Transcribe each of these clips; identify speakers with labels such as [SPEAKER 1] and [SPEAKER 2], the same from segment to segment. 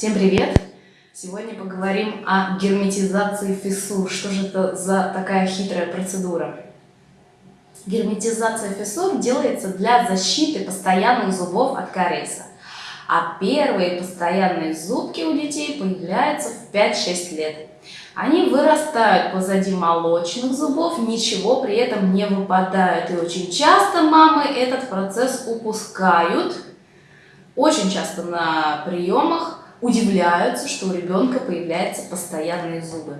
[SPEAKER 1] Всем привет! Сегодня поговорим о герметизации фиссур. Что же это за такая хитрая процедура? Герметизация фиссур делается для защиты постоянных зубов от кариеса. А первые постоянные зубки у детей появляются в 5-6 лет. Они вырастают позади молочных зубов, ничего при этом не выпадают. И очень часто мамы этот процесс упускают. Очень часто на приемах удивляются, что у ребенка появляются постоянные зубы.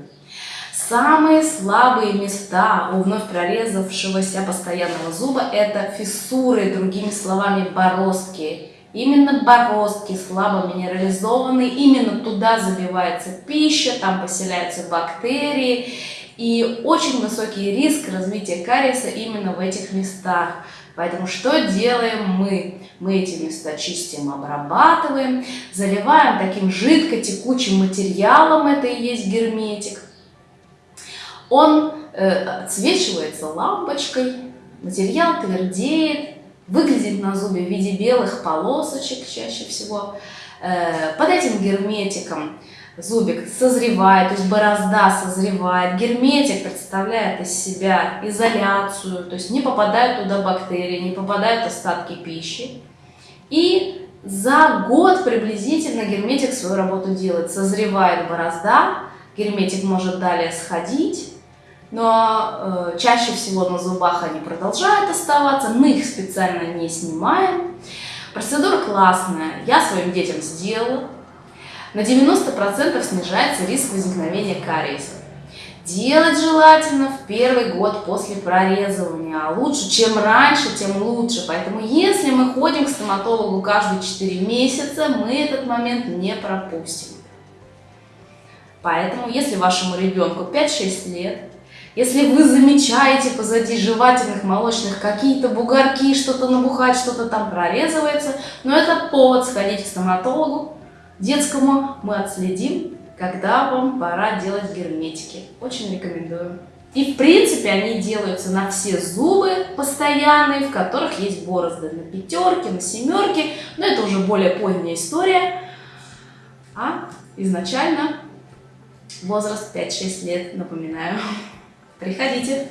[SPEAKER 1] Самые слабые места у вновь прорезавшегося постоянного зуба – это фиссуры, другими словами, бороздки. Именно бороздки слабо минерализованы, именно туда забивается пища, там поселяются бактерии. И очень высокий риск развития кариеса именно в этих местах. Поэтому что делаем мы? Мы эти места чистим, обрабатываем, заливаем таким жидко-текучим материалом, это и есть герметик. Он э, отсвечивается лампочкой, материал твердеет, выглядит на зубе в виде белых полосочек чаще всего. Э, под этим герметиком зубик созревает, то есть борозда созревает, герметик представляет из себя изоляцию, то есть не попадают туда бактерии, не попадают остатки пищи. И за год приблизительно герметик свою работу делает. Созревает борозда, герметик может далее сходить, но э, чаще всего на зубах они продолжают оставаться, мы их специально не снимаем. Процедура классная, я своим детям сделала, на 90% снижается риск возникновения кариеса. Делать желательно в первый год после прорезывания, а лучше, чем раньше, тем лучше. Поэтому если мы ходим к стоматологу каждые 4 месяца, мы этот момент не пропустим. Поэтому, если вашему ребенку 5-6 лет, если вы замечаете позади жевательных молочных какие-то бугорки, что-то набухать, что-то там прорезывается, но это повод сходить к стоматологу, детскому мы отследим, когда вам пора делать герметики. Очень рекомендую. И в принципе они делаются на все зубы постоянные, в которых есть борозды. На пятерке, на семерке, но это уже более поздняя история. А изначально возраст 5-6 лет, напоминаю. Приходите.